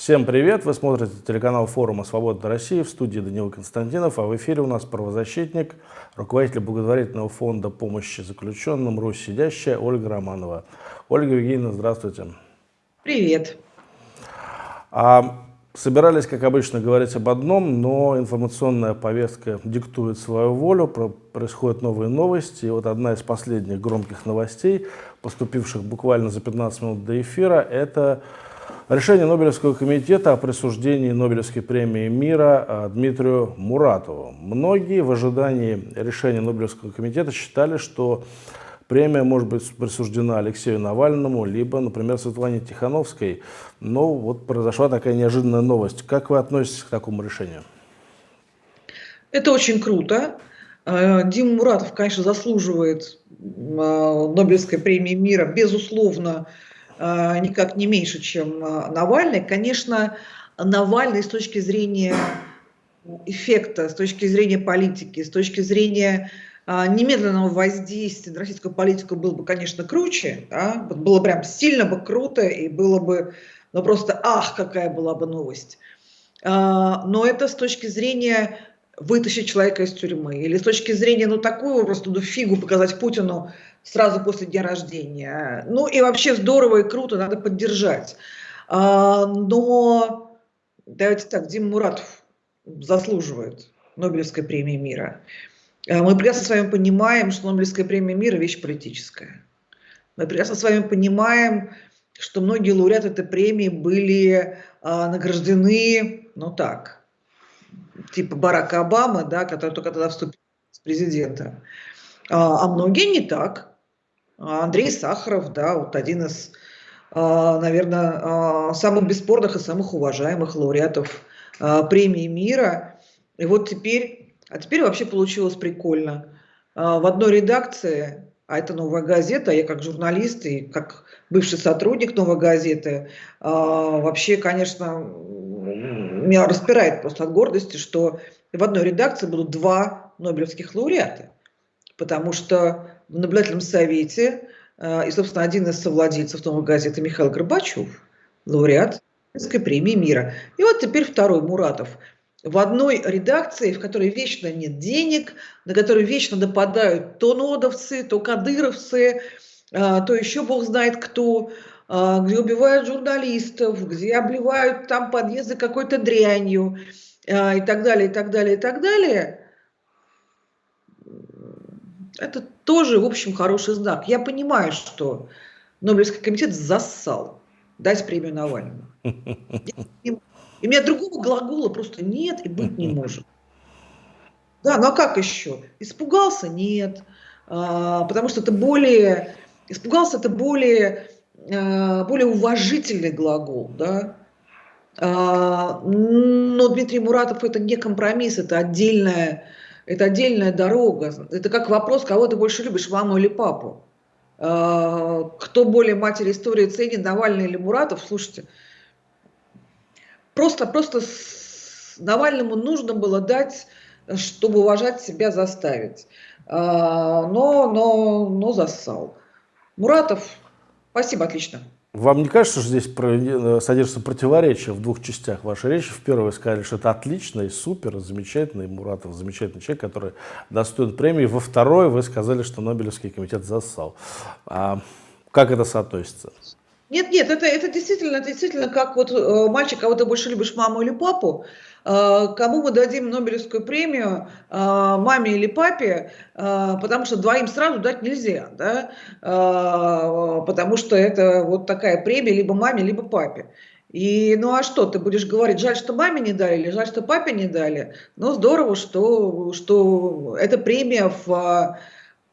Всем привет! Вы смотрите телеканал форума «Свобода России» в студии Данила Константинов, а в эфире у нас правозащитник, руководитель благотворительного фонда помощи заключенным «Русь сидящая» Ольга Романова. Ольга Евгеньевна, здравствуйте. Привет. А, собирались, как обычно, говорить об одном, но информационная повестка диктует свою волю, про, происходят новые новости. И вот одна из последних громких новостей, поступивших буквально за 15 минут до эфира, это Решение Нобелевского комитета о присуждении Нобелевской премии мира а, Дмитрию Муратову. Многие в ожидании решения Нобелевского комитета считали, что премия может быть присуждена Алексею Навальному, либо, например, Светлане Тихановской. Но вот произошла такая неожиданная новость. Как вы относитесь к такому решению? Это очень круто. А, Дима Муратов, конечно, заслуживает а, Нобелевской премии мира, безусловно, никак не меньше, чем э, Навальный. Конечно, Навальный с точки зрения эффекта, с точки зрения политики, с точки зрения э, немедленного воздействия на российскую политику был бы, конечно, круче, да? было прям сильно бы круто и было бы, ну просто, ах, какая была бы новость. Но это с точки зрения вытащить человека из тюрьмы, или с точки зрения, ну, такую просто ну, фигу показать Путину сразу после дня рождения. Ну, и вообще здорово и круто, надо поддержать. А, но, давайте так, Дима Муратов заслуживает Нобелевской премии мира. А, мы прекрасно с вами понимаем, что Нобелевская премия мира – вещь политическая. Мы прекрасно с вами понимаем, что многие лауреаты этой премии были а, награждены, ну так, типа Барака Обамы, да, который только тогда вступил в президента. А многие не так. Андрей Сахаров, да, вот один из, а, наверное, а, самых бесспорных и самых уважаемых лауреатов а, премии мира. И вот теперь, а теперь вообще получилось прикольно. В одной редакции, а это «Новая газета», я как журналист и как бывший сотрудник «Новой газеты», вообще, конечно, меня распирает просто от гордости, что в одной редакции будут два нобелевских лауреата. Потому что в наблюдательном совете, э, и, собственно, один из совладельцев новой газеты Михаил Горбачев, лауреат Нобелевской премии мира. И вот теперь второй Муратов. В одной редакции, в которой вечно нет денег, на которой вечно нападают то нодовцы, то кадыровцы, э, то еще бог знает кто, а, где убивают журналистов, где обливают там подъезды какой-то дрянью и так далее, и так далее, и так далее, это тоже, в общем, хороший знак. Я понимаю, что Нобелевский комитет зассал дать премию Навальному. И у меня другого глагола просто нет и быть не может. Да, ну а как еще? Испугался? Нет. А, потому что это более... Испугался это более Э, более уважительный глагол, да. А, но Дмитрий Муратов это не компромисс, это отдельная, это отдельная дорога. Это как вопрос, кого ты больше любишь, маму или папу. А, кто более матери истории ценит, Навальный или Муратов? Слушайте, просто, просто Навальному нужно было дать, чтобы уважать себя, заставить. А, но, но, но зассал. Муратов Спасибо, отлично. Вам не кажется, что здесь э, содержится противоречие в двух частях вашей речи? В первой вы сказали, что это отлично и супер, замечательный Муратов, замечательный человек, который достоин премии. Во второй вы сказали, что Нобелевский комитет зассал. А как это соотносится? Нет, нет, это, это действительно, это действительно как вот э, мальчик, кого ты больше любишь, маму или папу, кому мы дадим Нобелевскую премию, э, маме или папе, э, потому что двоим сразу дать нельзя, да, потому что это вот такая премия либо маме, либо папе. И ну а что, ты будешь говорить, жаль, что маме не дали, или жаль, что папе не дали? Ну здорово, что, что эта премия в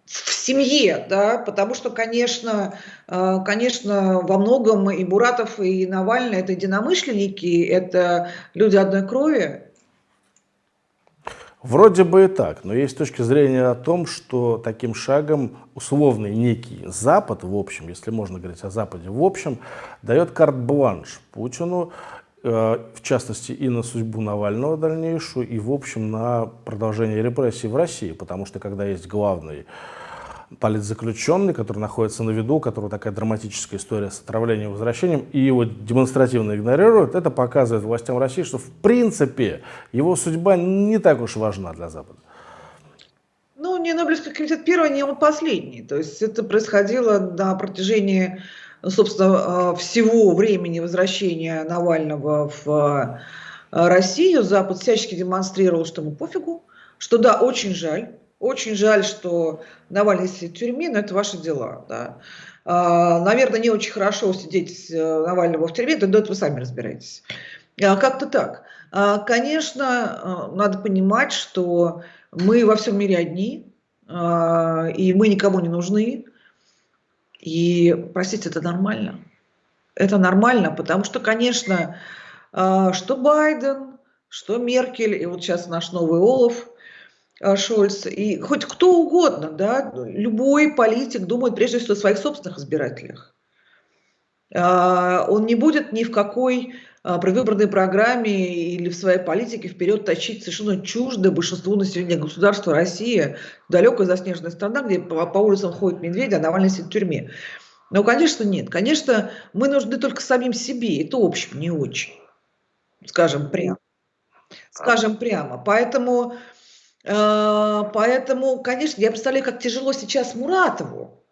в семье, да, потому что, конечно, э, конечно, во многом и Буратов, и Навальный – это единомышленники, это люди одной крови. Вроде бы и так, но есть точка зрения о том, что таким шагом условный некий Запад, в общем, если можно говорить о Западе, в общем, дает карт-бланш Путину, в частности и на судьбу Навального дальнейшую, и в общем на продолжение репрессий в России, потому что когда есть главный политзаключенный, который находится на виду, у которого такая драматическая история с отравлением и возвращением, и его демонстративно игнорируют, это показывает властям России, что в принципе его судьба не так уж важна для Запада. Ну, не Нобелевский комитет первый, не он последний. То есть это происходило на протяжении, собственно, всего времени возвращения Навального в Россию. Запад всячески демонстрировал, что ему пофигу, что да, очень жаль, очень жаль, что Навальный сидит в тюрьме, но это ваши дела. Да. А, наверное, не очень хорошо сидеть э, Навального в тюрьме, но это вы сами разбираетесь. А, как-то так. А, конечно, надо понимать, что мы во всем мире одни, и мы никому не нужны. И, простите, это нормально. Это нормально, потому что, конечно, что Байден, что Меркель, и вот сейчас наш новый Олаф – а, Шольц, и хоть кто угодно, да, любой политик думает прежде всего о своих собственных избирателях. А, он не будет ни в какой а, предвыборной программе или в своей политике вперед точить совершенно чуждое большинству населения государства России, далекая заснеженная страна, где по, по улицам ходят медведи, а Навальный сидит в тюрьме. Но, конечно, нет. Конечно, мы нужны только самим себе. Это общем не очень. Скажем прямо. Скажем прямо. Поэтому Э, поэтому, конечно, я представляю, как тяжело сейчас Муратову,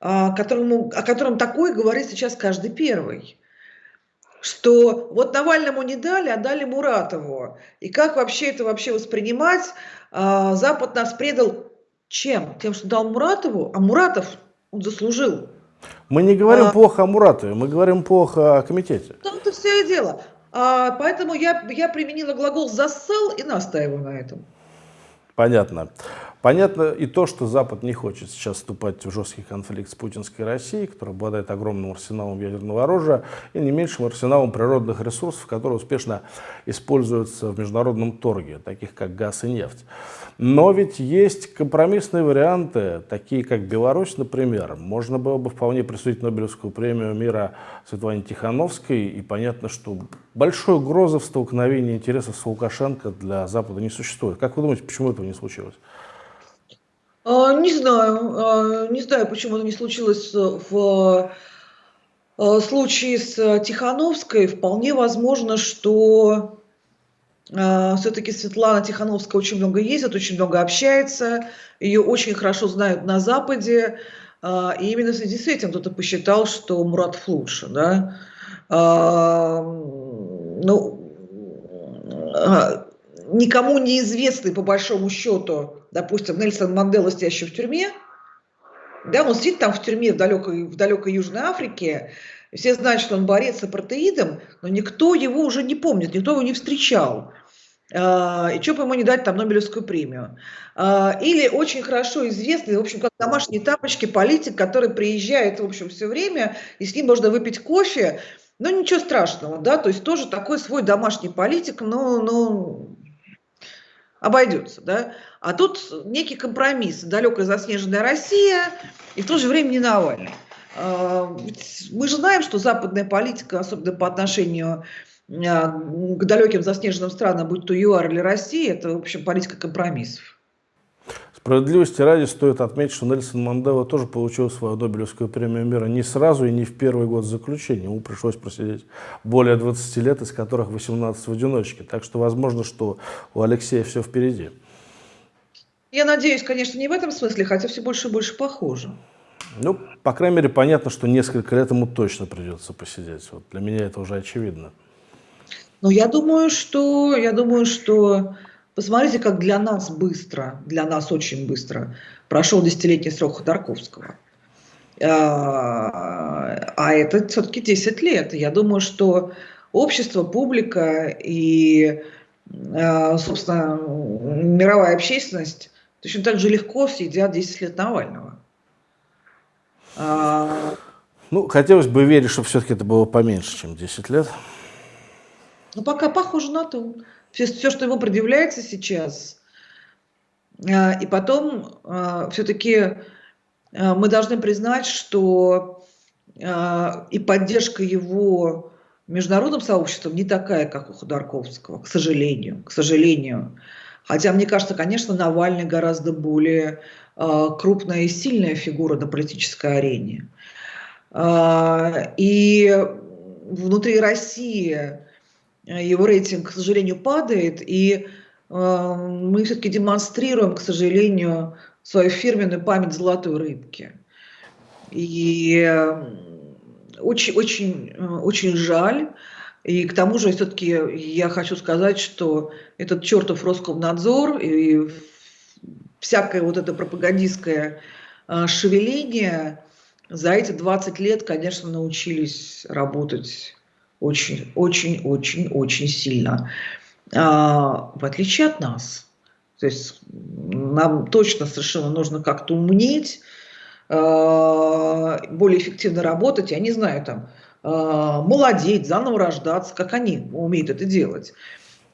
а, которому, о котором такое говорит сейчас каждый первый. Что вот Навальному не дали, а дали Муратову. И как вообще это вообще воспринимать? А, Запад нас предал чем? Тем, что дал Муратову, а Муратов он заслужил. Мы не говорим а, плохо о Муратове, мы говорим плохо о комитете. В том-то все и дело. А, поэтому я, я применила глагол «зассал» и настаиваю на этом. Понятно. Понятно и то, что Запад не хочет сейчас вступать в жесткий конфликт с путинской Россией, которая обладает огромным арсеналом ядерного оружия и не меньшим арсеналом природных ресурсов, которые успешно используются в международном торге, таких как газ и нефть. Но ведь есть компромиссные варианты, такие как Беларусь, например. Можно было бы вполне присудить Нобелевскую премию мира Светлане Тихановской, и понятно, что большой угрозы в столкновении интересов с Лукашенко для Запада не существует. Как вы думаете, почему этого не случилось? А, не знаю, а, не знаю, почему это не случилось в а, случае с Тихановской. Вполне возможно, что все-таки Светлана Тихановская очень много ездит, очень много общается, ее очень хорошо знают на Западе, и именно в связи с этим кто-то посчитал, что Мурат лучше. Да? Ну, никому неизвестный по большому счету допустим, Нельсон Мандела, сидящий в тюрьме, да, он сидит там в тюрьме в далекой, в далекой Южной Африке, все знают, что он борец с апартеидом, но никто его уже не помнит, никто его не встречал. А, и что бы ему не дать там Нобелевскую премию. А, или очень хорошо известный, в общем, как домашние тапочки, политик, который приезжает, в общем, все время, и с ним можно выпить кофе, но ничего страшного, да, то есть тоже такой свой домашний политик, но, но обойдется, да. А тут некий компромисс, далекая заснеженная Россия и в то же время не Навальный. А, мы же знаем, что западная политика, особенно по отношению а, к далеким заснеженным странам, будь то ЮАР или Россия, это, в общем, политика компромиссов. Справедливости ради стоит отметить, что Нельсон Мандела тоже получил свою Нобелевскую премию мира не сразу и не в первый год заключения. Ему пришлось просидеть более 20 лет, из которых 18 в одиночке. Так что возможно, что у Алексея все впереди. Я надеюсь, конечно, не в этом смысле, хотя все больше и больше похоже. Ну, по крайней мере, понятно, что несколько лет ему точно придется посидеть. Вот для меня это уже очевидно. Ну, я думаю, что, я думаю, что Посмотрите, как для нас быстро, для нас очень быстро прошел десятилетний срок Ходорковского. А, а это все-таки 10 лет. Я думаю, что общество, публика и, а, собственно, мировая общественность точно так же легко съедят 10 лет Навального. А, ну, хотелось бы верить, что все-таки это было поменьше, чем 10 лет. Ну, пока похоже на то все, все, что ему предъявляется сейчас. А, и потом а, все-таки а, мы должны признать, что и поддержка его международным сообществом не такая, как у Ходорковского, к сожалению, к сожалению. Хотя, мне кажется, конечно, Навальный гораздо более крупная и сильная фигура на политической арене. И внутри России его рейтинг, к сожалению, падает, и мы все-таки демонстрируем, к сожалению, свою фирменную память золотой рыбки. И очень, очень, очень жаль. И к тому же, все-таки я хочу сказать, что этот чертов Роскомнадзор и всякое вот это пропагандистское шевеление за эти 20 лет, конечно, научились работать очень, очень, очень, очень сильно. А, в отличие от нас. То есть нам точно совершенно нужно как-то умнеть, а, более эффективно работать, я не знаю, там, а, молодеть, заново рождаться, как они умеют это делать.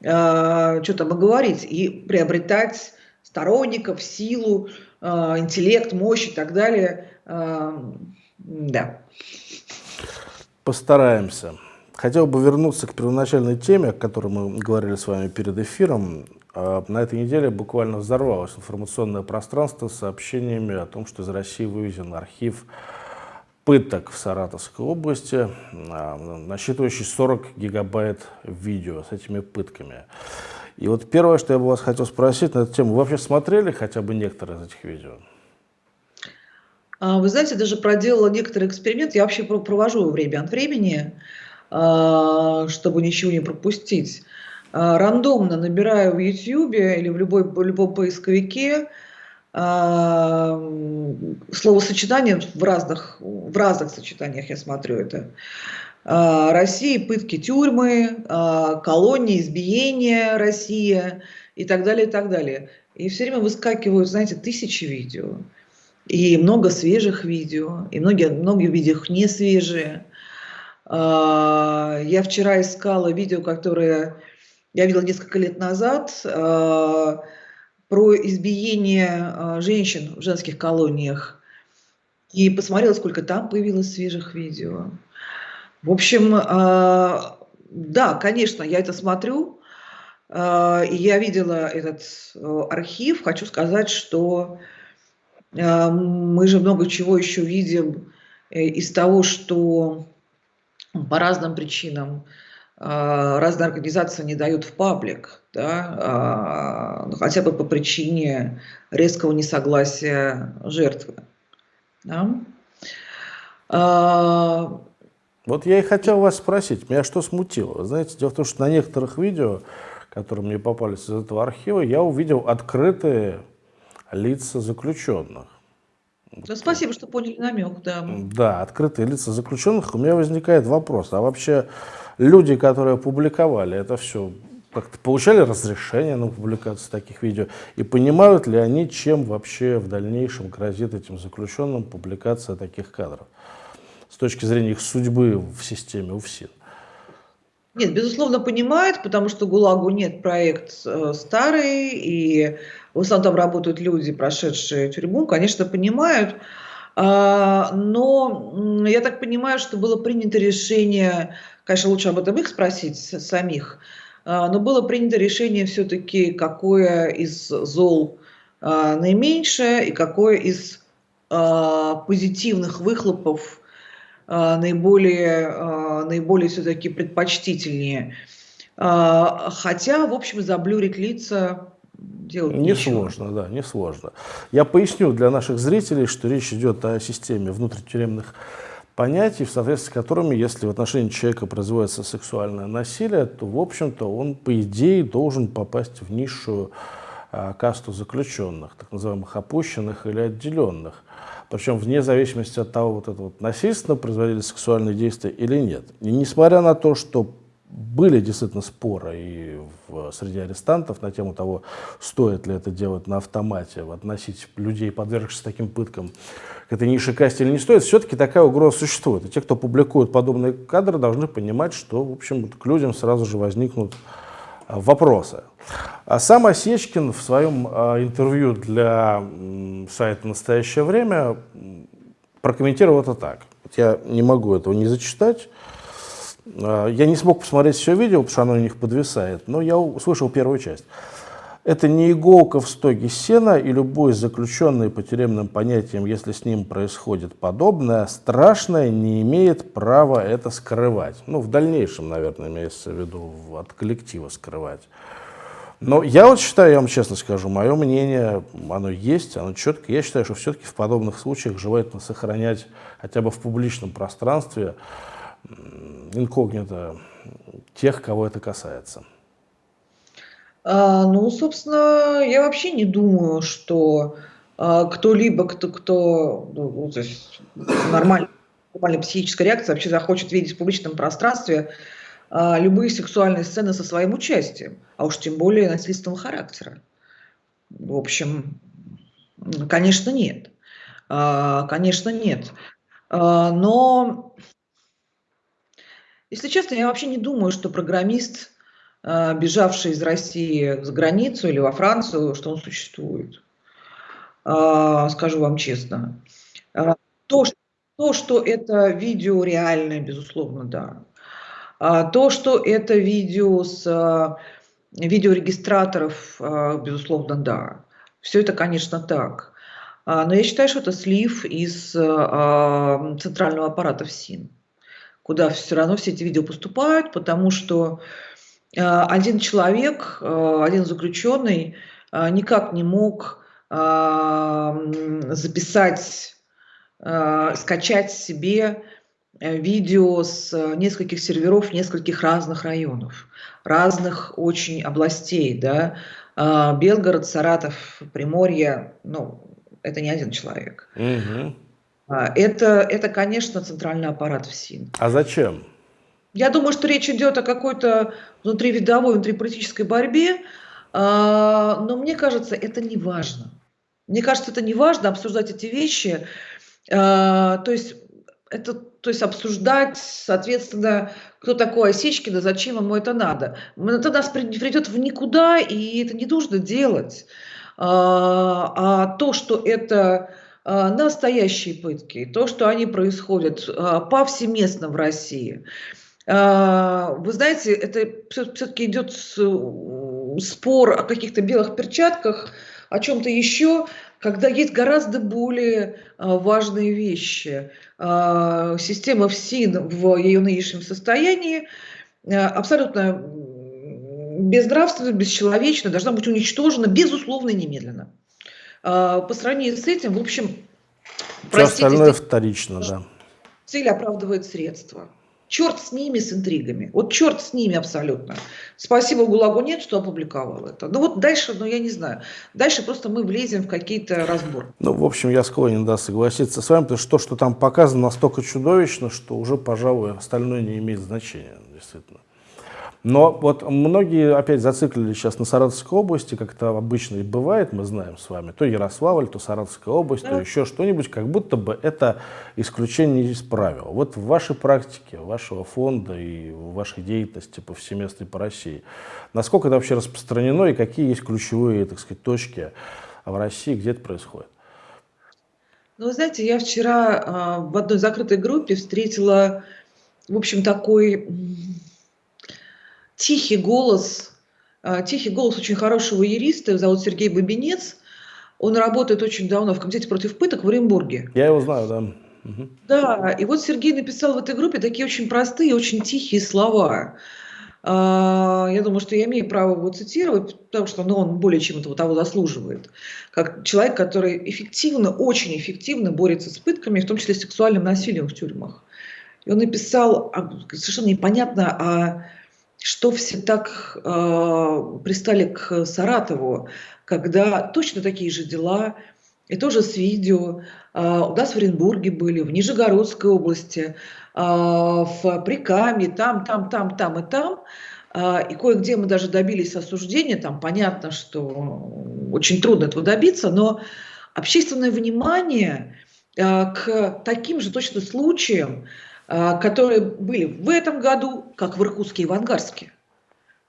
А, что там и и приобретать сторонников, силу, интеллект, мощь и так далее. Да. Постараемся. Хотел бы вернуться к первоначальной теме, о которой мы говорили с вами перед эфиром. А, на этой неделе буквально взорвалось информационное пространство сообщениями о том, что из России вывезен архив пыток в Саратовской области, а, насчитывающий 40 гигабайт видео с этими пытками. И вот первое, что я бы вас хотел спросить на эту тему, вы вообще смотрели хотя бы некоторые из этих видео? А, вы знаете, даже проделала некоторый эксперимент. Я вообще провожу время от времени чтобы ничего не пропустить. А, рандомно набираю в YouTube или в, любой, в любом поисковике а, словосочетание в разных, в разных сочетаниях я смотрю это. Россия, пытки тюрьмы, колонии, избиения Россия и так далее, и так далее. И все время выскакивают, знаете, тысячи видео. И много свежих видео, и многие, многие видео не свежие. А, я вчера искала видео, которое я видела несколько лет назад, а, про избиение а, женщин в женских колониях. И посмотрела, сколько там появилось свежих видео. В общем, да, конечно, я это смотрю. И я видела этот архив. Хочу сказать, что мы же много чего еще видим э, из того, что по разным причинам а, разные организации не дают в паблик, да, а, ну, хотя бы по причине резкого несогласия жертвы. Да. А, вот я и хотел вас спросить, меня что смутило? Знаете, дело в том, что на некоторых видео, которые мне попались из этого архива, я увидел открытые лица заключенных. Да, спасибо, что поняли намек, да. Да, открытые лица заключенных. У меня возникает вопрос, а вообще люди, которые публиковали это все, как-то получали разрешение на публикацию таких видео? И понимают ли они, чем вообще в дальнейшем грозит этим заключенным публикация таких кадров? С точки зрения их судьбы в системе УФСИН. Нет, безусловно, понимают, потому что ГУЛАГу нет проект э, старый, и в основном там работают люди, прошедшие тюрьму, конечно, понимают. А, но я так понимаю, что было принято решение, конечно, лучше об этом их спросить самих, а, но было принято решение все-таки, какое из зол а, наименьшее и какое из позитивных выхлопов наиболее, наиболее все-таки предпочтительнее. Хотя, в общем, заблюрить лица делать не ничего. сложно, да, не сложно. Я поясню для наших зрителей, что речь идет о системе внутритюремных понятий, в соответствии с которыми, если в отношении человека производится сексуальное насилие, то, в общем-то, он, по идее, должен попасть в низшую а, касту заключенных, так называемых опущенных или отделенных. Причем вне зависимости от того, вот это вот насильственно производили сексуальные действия или нет. И несмотря на то, что были действительно споры и в, среди арестантов на тему того, стоит ли это делать на автомате, относить людей, подвергшихся таким пыткам, к этой низшей касте или не стоит, все-таки такая угроза существует. И те, кто публикует подобные кадры, должны понимать, что, в общем, к людям сразу же возникнут вопросы. А сам Осечкин в своем а, интервью для сайта «Настоящее время» прокомментировал это так. Я не могу этого не зачитать, а, я не смог посмотреть все видео, потому что оно у них подвисает, но я услышал первую часть. Это не иголка в стоге сена, и любой заключенный по тюремным понятиям, если с ним происходит подобное, страшное, не имеет права это скрывать. Ну, в дальнейшем, наверное, имеется в виду от коллектива скрывать. Но я вот считаю, я вам честно скажу, мое мнение, оно есть, оно четко. Я считаю, что все-таки в подобных случаях желательно сохранять хотя бы в публичном пространстве инкогнито тех, кого это касается. А, ну, собственно, я вообще не думаю, что а, кто-либо, кто, кто ну, ну то есть нормальная, нормальная психическая реакция вообще захочет видеть в публичном пространстве а, любые сексуальные сцены со своим участием, а уж тем более насильственного характера. В общем, конечно, нет. Конечно, нет. Но, если честно, я вообще не думаю, что программист бежавший из России за границу или во Францию, что он существует. А, скажу вам честно. А, то, что, то, что это видео реальное, безусловно, да. То, что это видео с видеорегистраторов, безусловно, да. Все это, конечно, так. Но я считаю, что это слив из центрального аппарата ФСИН, куда все равно все эти видео поступают, потому что один человек, э, один заключенный э, никак не мог записать, скачать себе видео с нескольких серверов, нескольких разных районов, разных очень областей, да, Белгород, Саратов, Приморье, ну, это не один человек. Угу. Это, это, конечно, центральный аппарат ФСИН. А зачем? Я думаю, что речь идет о какой-то внутривидовой, внутриполитической борьбе, а, но мне кажется, это не важно. Мне кажется, это не важно обсуждать эти вещи. А, то есть это, то есть обсуждать, соответственно, кто такой Осечкин зачем ему это надо. Это нас придет в никуда, и это не нужно делать. А, а то, что это настоящие пытки, то, что они происходят повсеместно в России – вы знаете, это все-таки идет спор о каких-то белых перчатках, о чем-то еще, когда есть гораздо более а, важные вещи. А, система ФСИН в ее нынешнем состоянии абсолютно безнравственно, бесчеловечно, должна быть уничтожена, безусловно, немедленно. По сравнению с этим, в общем, Все простите, остальное вторично, да. Цель оправдывает средства. Черт с ними, с интригами. Вот черт с ними абсолютно. Спасибо ГУЛАГу нет, что опубликовал это. Ну вот дальше, ну я не знаю. Дальше просто мы влезем в какие-то разборы. Ну, в общем, я склонен, да, согласиться с вами, потому что то, что там показано, настолько чудовищно, что уже, пожалуй, остальное не имеет значения, действительно. Но вот многие опять зациклились сейчас на Саратовской области, как это обычно и бывает, мы знаем с вами, то Ярославль, то Саратовская область, да. то еще что-нибудь, как будто бы это исключение из правил. Вот в вашей практике, вашего фонда и в вашей деятельности повсеместной по России, насколько это вообще распространено и какие есть ключевые, так сказать, точки в России, где это происходит? Ну, вы знаете, я вчера э, в одной закрытой группе встретила, в общем, такой тихий голос, а, тихий голос очень хорошего юриста, его зовут Сергей Бабинец. Он работает очень давно в Комитете против пыток в Оренбурге. Я его знаю, да. Угу. Да, и вот Сергей написал в этой группе такие очень простые, очень тихие слова. А, я думаю, что я имею право его цитировать, потому что ну, он более чем этого того заслуживает. Как человек, который эффективно, очень эффективно борется с пытками, в том числе сексуальным насилием в тюрьмах. И он написал совершенно непонятно о что все так э, пристали к Саратову, когда точно такие же дела, и тоже с видео, э, у нас в Оренбурге были, в Нижегородской области, э, в Прикаме, там, там, там, там и там, э, и кое-где мы даже добились осуждения, там понятно, что очень трудно этого добиться, но общественное внимание к таким же точно случаям, которые были в этом году, как в Иркутске и в Ангарске.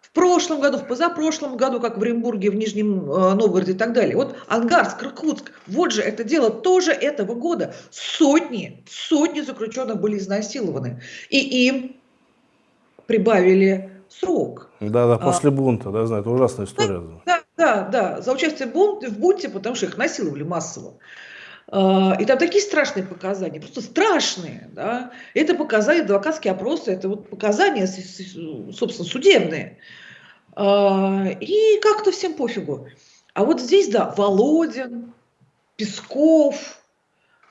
В прошлом году, в позапрошлом году, как в Оренбурге, в Нижнем э, Новгороде и так далее. Вот Ангарск, Иркутск, вот же это дело тоже этого года. Сотни, сотни заключенных были изнасилованы. И им прибавили срок. Да, да, после а, бунта, да, знаю, это ужасная история. Да, Да, да, за участие в бунте, потому что их насиловали массово. А, и там такие страшные показания, просто страшные. Да? Это показания, адвокатские опросы, это вот показания, собственно, судебные. А, и как-то всем пофигу. А вот здесь, да, Володин, Песков,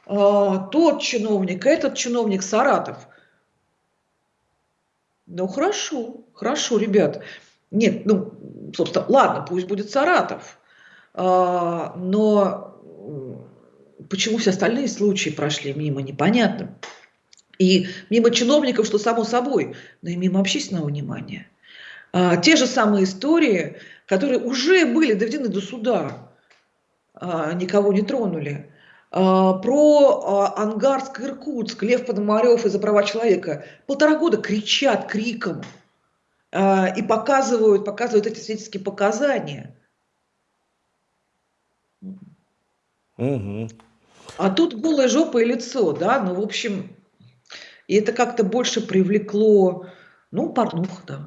а, тот чиновник, этот чиновник, Саратов. Ну, хорошо, хорошо, ребят. Нет, ну, собственно, ладно, пусть будет Саратов. Но почему все остальные случаи прошли мимо, непонятно. И мимо чиновников, что само собой, но и мимо общественного внимания. А, те же самые истории, которые уже были доведены до суда, а, никого не тронули. А, про а, Ангарск, Иркутск, Лев Пономарев из-за права человека. Полтора года кричат криком а, и показывают, показывают эти свидетельские показания. Угу. А тут голая жопа и лицо, да, ну, в общем, и это как-то больше привлекло, ну, порнух, да.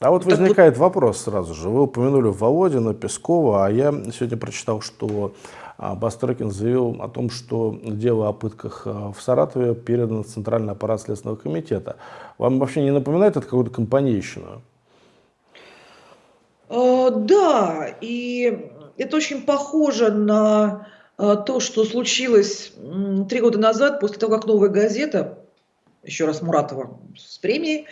А вот так возникает вот... вопрос сразу же. Вы упомянули Володина, Пескова, а я сегодня прочитал, что а, Бастрыкин заявил о том, что дело о пытках а, в Саратове передано в Центральный аппарат Следственного комитета. Вам вообще не напоминает это какую-то компанейщину? А, да, и это очень похоже на то, что случилось три года назад, после того, как «Новая газета», еще раз Муратова с премией,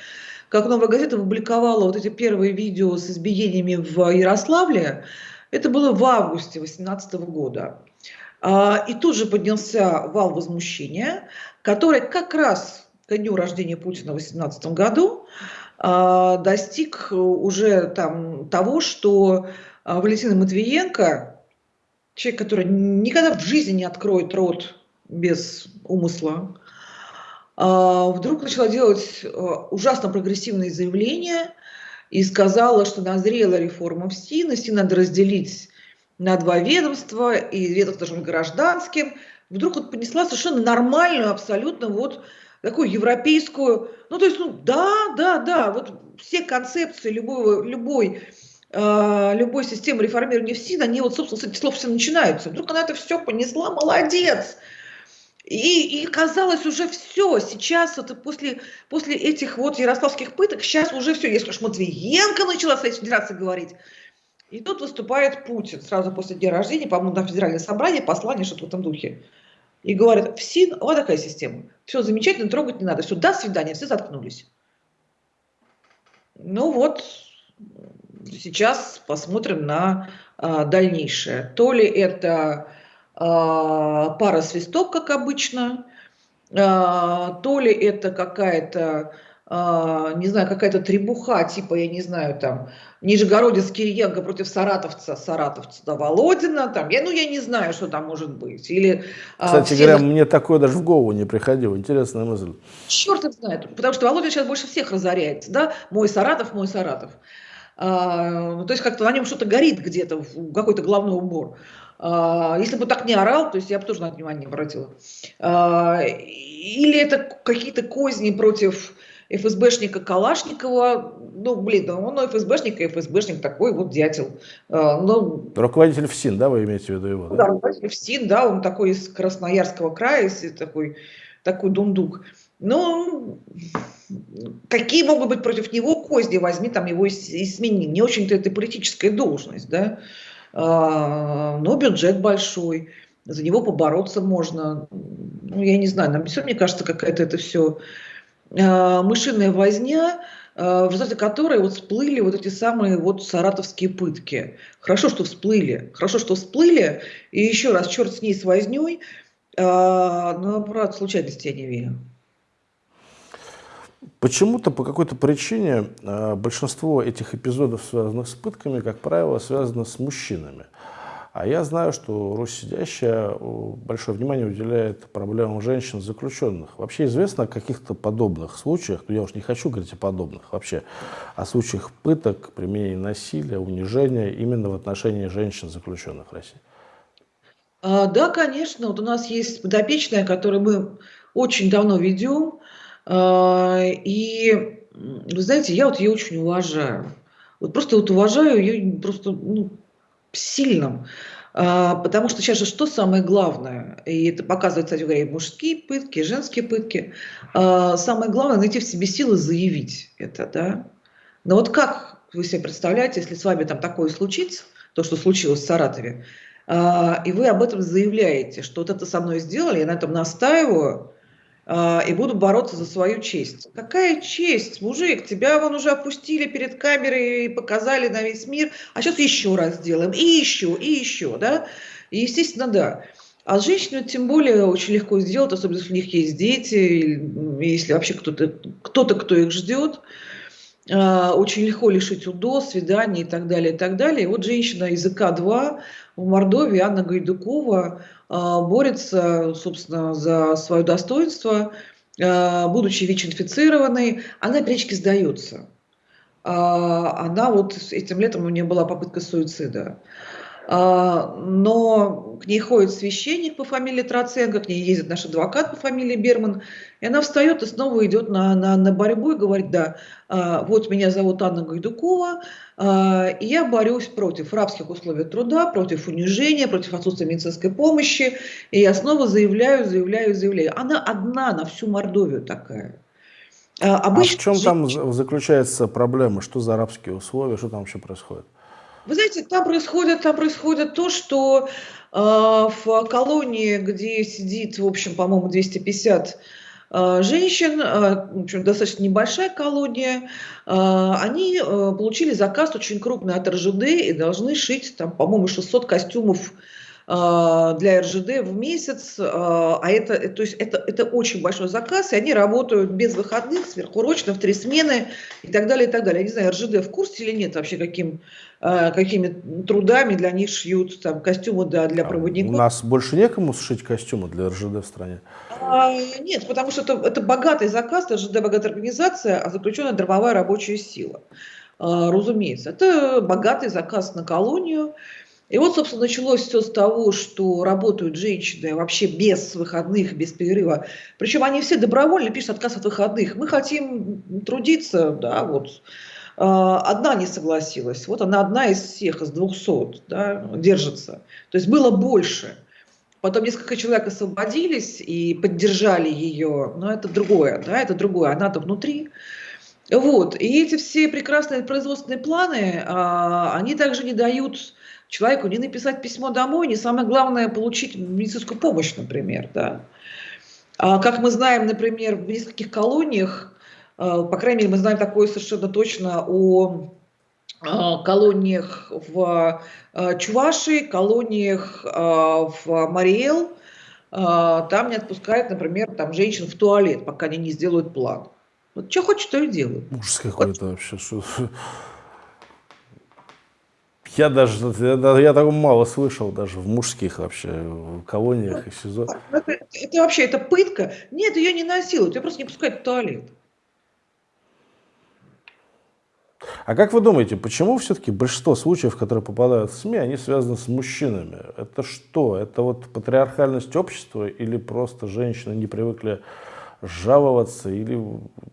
как «Новая газета» опубликовала вот эти первые видео с избиениями в Ярославле, это было в августе 2018 года. А, и тут же поднялся вал возмущения, который как раз к дню рождения Путина в 2018 году а, достиг уже там того, что Валентина Матвиенко, человек, который никогда в жизни не откроет рот без умысла, а, вдруг начала делать а, ужасно прогрессивные заявления и сказала, что назрела реформа в СИН, и СИН надо разделить на два ведомства, и ведомство должно быть гражданским. Вдруг вот понесла совершенно нормальную, абсолютно вот такую европейскую, ну то есть, ну да, да, да, вот все концепции любого, любой любой системы реформирования в СИН, они вот, собственно, с этих слов все начинаются. Вдруг она это все понесла, молодец! И, и казалось уже все, сейчас вот после, после этих вот ярославских пыток, сейчас уже все, если уж Матвиенко начала с этой федерацией говорить, и тут выступает Путин сразу после дня рождения, по-моему, на федеральное собрание, послание, что-то в этом духе. И говорит, в СИН вот такая система. Все замечательно, трогать не надо. Все, до свидания, все заткнулись. Ну вот, сейчас посмотрим на а, дальнейшее. То ли это а, пара свисток, как обычно, а, то ли это какая-то, а, не знаю, какая-то требуха, типа, я не знаю, там, Нижегородец Кириенко против саратовца, саратовца да, Володина, там, я, ну, я не знаю, что там может быть. Или, Кстати все... говоря, мне такое даже в голову не приходило, интересная мысль. Черт их знает, потому что Володя сейчас больше всех разоряется, да, мой Саратов, мой Саратов. А, то есть как-то на нем что-то горит где-то, какой-то главный убор. А, если бы так не орал, то есть я бы тоже на это внимание не обратила. А, или это какие-то козни против ФСБшника Калашникова, ну, блин, он ФСБшник, и ФСБшник такой вот дятел. Ну, руководитель ФСИН, да, вы имеете в виду его? Да, да руководитель ФСИН, да, он такой из Красноярского края, такой, такой дундук. Ну, какие могут быть против него козни, возьми там его и смени. Не очень-то это политическая должность, да, а, но бюджет большой, за него побороться можно. Ну, я не знаю, нам все, мне кажется, какая-то это все а, мышиная возня, а, в результате которой вот всплыли вот эти самые вот саратовские пытки. Хорошо, что всплыли, хорошо, что всплыли, и еще раз, черт с ней с возней, а, но, правда, случайности я не верю. Почему-то по какой-то причине э, большинство этих эпизодов, связанных с пытками, как правило, связано с мужчинами. А я знаю, что Русь сидящая большое внимание уделяет проблемам женщин заключенных. Вообще известно о каких-то подобных случаях, но я уж не хочу говорить о подобных, вообще о случаях пыток, применения насилия, унижения именно в отношении женщин заключенных в России. А, да, конечно. Вот у нас есть подопечная, которую мы очень давно ведем. А, и вы знаете, я вот ее очень уважаю. Вот просто вот уважаю ее просто ну, сильным. А, потому что сейчас же что самое главное, и это показывает, кстати говоря, и мужские пытки, и женские пытки, а, самое главное найти в себе силы заявить это, да. Но вот как вы себе представляете, если с вами там такое случится, то, что случилось в Саратове, и вы об этом заявляете, что вот это со мной сделали, я на этом настаиваю, и буду бороться за свою честь. Какая честь, мужик? Тебя вон уже опустили перед камерой и показали на весь мир, а сейчас еще раз сделаем, и еще, и еще, да? И, естественно, да. А женщину тем более очень легко сделать, особенно если у них есть дети, если вообще кто-то, кто-то, кто их ждет. А, очень легко лишить УДО, свиданий и так далее, и так далее. И вот женщина из ИК-2 в Мордовии, Анна Гайдукова, а, борется, собственно, за свое достоинство, а, будучи ВИЧ-инфицированной, она периодически сдается. Она вот этим летом у нее была попытка суицида. А, но к ней ходит священник по фамилии Троценко, к ней ездит наш адвокат по фамилии Берман, и она встает и снова идет на, на, на борьбу и говорит, да, а, вот меня зовут Анна Гайдукова, а, и я борюсь против рабских условий труда, против унижения, против отсутствия медицинской помощи, и я снова заявляю, заявляю, заявляю. Она одна на всю Мордовию такая. Обычно а в чем там заключается проблема? Что за арабские условия? Что там вообще происходит? Вы знаете, там происходит, там происходит то, что э, в колонии, где сидит, в общем, по-моему, 250 э, женщин, э, в общем, достаточно небольшая колония, э, они получили заказ очень крупный от РЖД и должны шить, там, по-моему, 600 костюмов для РЖД в месяц, а, а это, то есть это, это очень большой заказ, и они работают без выходных, сверхурочно, в три смены и так далее, и так далее. Я не знаю, РЖД в курсе или нет вообще, каким, а, какими трудами для них шьют там, костюмы для, для проводников. У нас больше некому сшить костюмы для РЖД в стране? А, нет, потому что это, это богатый заказ, РЖД богатая организация, а заключенная дробовая рабочая сила. Разумеется, это богатый заказ на колонию, и вот, собственно, началось все с того, что работают женщины вообще без выходных, без перерыва. Причем они все добровольно пишут отказ от выходных. Мы хотим трудиться, да, вот. А, одна не согласилась. Вот она одна из всех, из 200, да, держится. То есть было больше. Потом несколько человек освободились и поддержали ее, но это другое, да, это другое, она-то внутри. Вот, и эти все прекрасные производственные планы, а, они также не дают человеку не написать письмо домой, не самое главное получить медицинскую помощь, например. Да. А, как мы знаем, например, в нескольких колониях, а, по крайней мере, мы знаем такое совершенно точно о а, колониях в а, Чувашии, колониях в Мариэл, там не отпускают, например, там женщин в туалет, пока они не сделают план. Вот что хочет, то и делают. Ужас какой-то вот. вообще. Я даже, я, я такого мало слышал даже в мужских вообще в колониях и СИЗО. Это, это вообще, это пытка? Нет, ее не насилуют, ее просто не пускают в туалет. А как вы думаете, почему все-таки большинство случаев, которые попадают в СМИ, они связаны с мужчинами? Это что? Это вот патриархальность общества или просто женщины не привыкли жаловаться или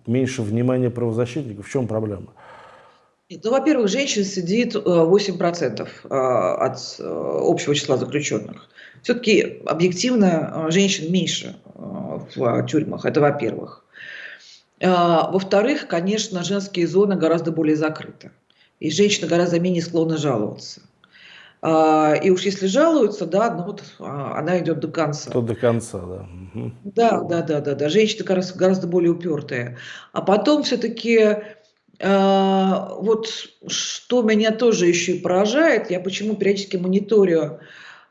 меньше внимания правозащитников? В чем проблема? Ну, во-первых, женщин сидит 8% э, э, от э, общего числа заключенных. Все-таки объективно женщин меньше в тюрьмах, это во-первых. Во-вторых, конечно, женские зоны гораздо более закрыты. И женщины гораздо менее склонны жаловаться. И уж если жалуются, да, ну вот она идет до конца. То до конца, да. Да, да, да, да, да. Женщины гораздо, гораздо более упертые. А потом все-таки а, вот что меня тоже еще и поражает, я почему периодически мониторю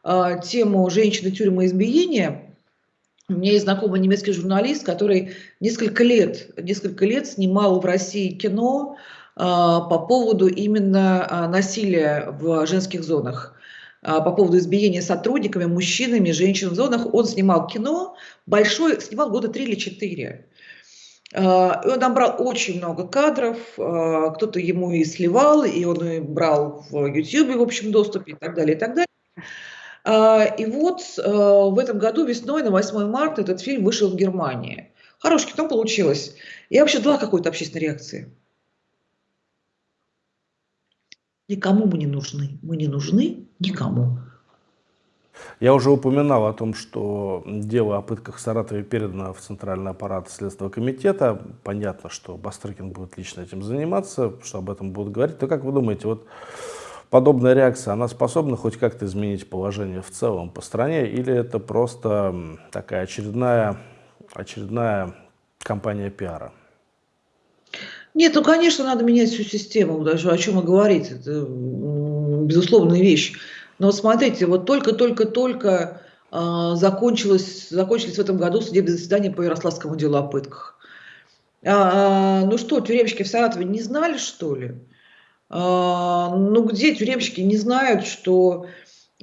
а, тему женщины тюрьмы избиения. У меня есть знакомый немецкий журналист, который несколько лет, несколько лет снимал в России кино а, по поводу именно насилия в женских зонах по поводу избиения сотрудниками, мужчинами, женщин в зонах. Он снимал кино, большой, снимал года три или четыре. А, и он набрал очень много кадров, а, кто-то ему и сливал, и он и брал в YouTube в общем доступе и так далее, и так далее. А, и вот в этом году весной, на 8 марта, этот фильм вышел в Германии. Хорошее кино получилось. Я вообще ждала какой-то общественной реакции. Никому мы не нужны. Мы не нужны никому. Я уже упоминал о том, что дело о пытках в Саратове передано в Центральный аппарат Следственного комитета. Понятно, что Бастрыкин будет лично этим заниматься, что об этом будут говорить. То как вы думаете, вот подобная реакция, она способна хоть как-то изменить положение в целом по стране, или это просто такая очередная, очередная кампания пиара? Нет, ну, конечно, надо менять всю систему, даже о чем вы говорите, это безусловная вещь. Но смотрите, вот только-только-только э, закончилось, закончились в этом году судебные заседания по Ярославскому делу о пытках. А, а, ну что, тюремщики в Саратове не знали, что ли? А, ну где тюремщики не знают, что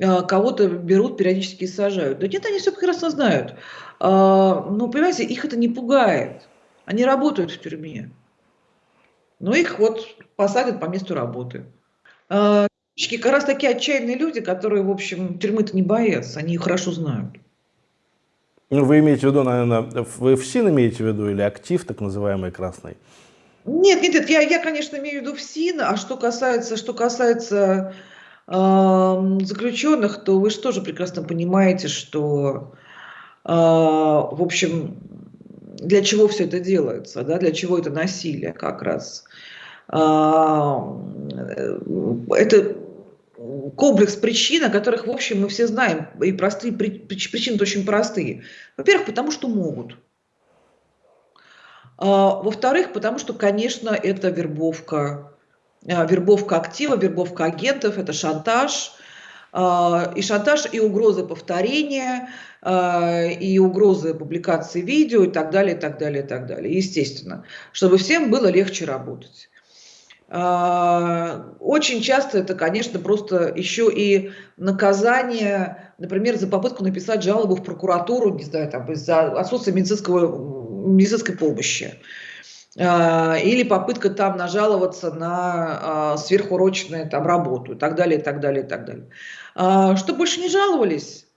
а, кого-то берут, периодически сажают? Да нет, они все прекрасно знают. А, ну, понимаете, их это не пугает. Они работают в тюрьме. Но их вот посадят по месту работы. А, как раз такие отчаянные люди, которые, в общем, тюрьмы-то не боятся, они ее хорошо знают. Ну, вы имеете в виду, наверное, вы ФСИН имеете в виду или актив, так называемый красный? Нет, нет, нет, я, я, конечно, имею в виду ФСИН, а что касается, что касается э, заключенных, то вы же тоже прекрасно понимаете, что, э, в общем, для чего все это делается, да, для чего это насилие как раз. Э, это комплекс причин, о которых, в общем, мы все знаем, и простые причины очень простые. Во-первых, потому что могут. А, во-вторых, потому что, конечно, это вербовка, а, вербовка актива, вербовка агентов, это шантаж, а, и шантаж, и угрозы повторения, и угрозы публикации видео, и так далее, и так далее, и так далее. Естественно, чтобы всем было легче работать. Очень часто это, конечно, просто еще и наказание, например, за попытку написать жалобу в прокуратуру, не знаю, там, из-за отсутствия медицинского, медицинской помощи. А, или попытка там нажаловаться на а, сверхурочную там, работу и так далее, и так далее, и так далее. А, чтобы больше не жаловались,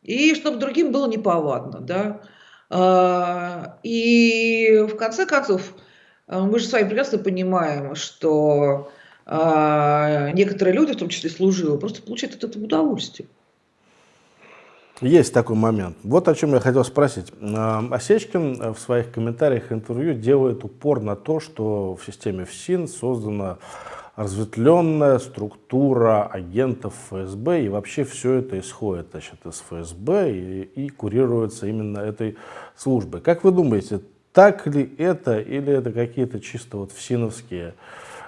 и чтобы другим было неповадно. Да? И в конце концов, а, мы же с вами прекрасно понимаем, что э, некоторые люди, в том числе служивые, просто получают от этого удовольствие. Есть такой момент. Вот о чем я хотел спросить. А, Осечкин в своих комментариях интервью делает упор на то, что в системе ФСИН создана разветвленная структура агентов ФСБ, и вообще все это исходит значит, из ФСБ и, и курируется именно этой службой. Как вы думаете, так ли это или это какие-то чисто вот всиновские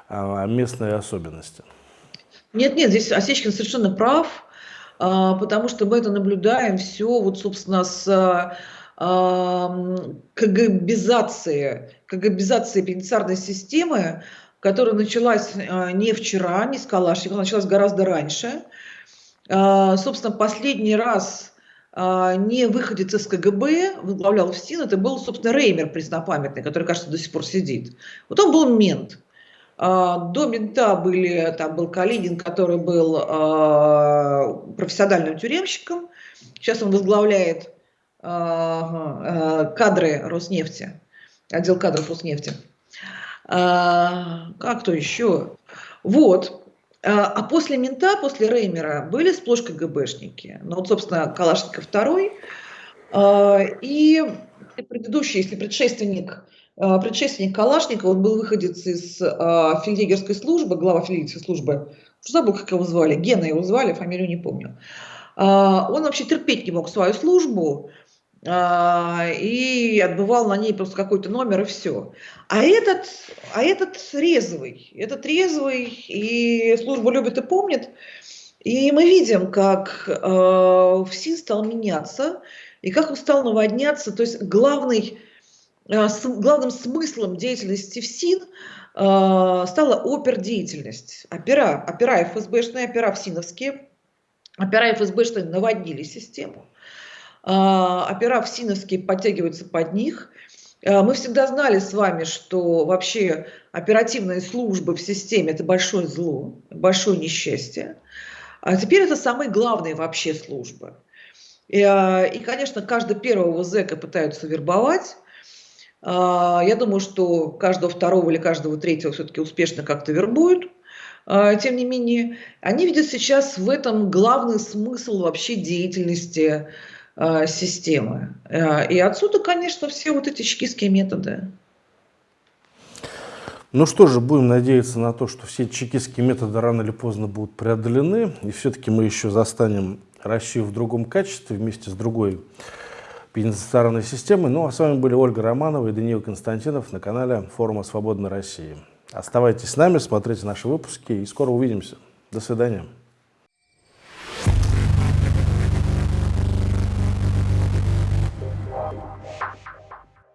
а, местные особенности? Нет, нет, здесь Осечкин совершенно прав, а, потому что мы это наблюдаем все вот, собственно, с а, КГБизации, КГБизации пенитенциарной системы, которая началась не вчера, не с Калашникова, началась гораздо раньше. Собственно, последний раз не выходец из КГБ, возглавлял ФСИН, это был, собственно, Реймер преснопамятный, который, кажется, до сих пор сидит. Вот он был мент. А, до мента были, там был Калинин, который был а, профессиональным тюремщиком. Сейчас он возглавляет кадры Роснефти, отдел кадров Роснефти. Как то еще? Вот. А, а после мента, после Реймера были сплошь КГБшники. Ну вот, собственно, Калашников второй. А, и предыдущий, если предшественник, а, предшественник Калашникова, он был выходец из фельдъегерской службы, глава фельдъегерской службы, забыл, как его звали, Гена его звали, фамилию не помню. Он вообще терпеть не мог свою службу, и отбывал на ней просто какой-то номер и все. А этот, а этот резвый, этот резвый, и службу любит и помнит. И мы видим, как э, ФСИН стал меняться, и как он стал наводняться. То есть главный, э, с, главным смыслом деятельности ФСИН э, стала опердеятельность. Опера, опера ФСБшные, опера ФСИНовские, опера ФСБшные наводнили систему. А, опера ФСИНовские подтягиваются под них. А, мы всегда знали с вами, что вообще оперативные службы в системе – это большое зло, большое несчастье. А теперь это самые главные вообще службы. И, а, и конечно, каждого первого зэка пытаются вербовать. Я думаю, что каждого второго или каждого третьего все-таки успешно как-то вербуют. а, тем не менее, они видят сейчас в этом главный смысл вообще деятельности а, системы. А, и отсюда, конечно, все вот эти чекистские методы. Ну что же, будем надеяться на то, что все чекистские методы рано или поздно будут преодолены, и все-таки мы еще застанем Россию в другом качестве вместе с другой пенитенциарной системой. Ну а с вами были Ольга Романова и Даниил Константинов на канале Форума Свободной России. Оставайтесь с нами, смотрите наши выпуски и скоро увидимся. До свидания.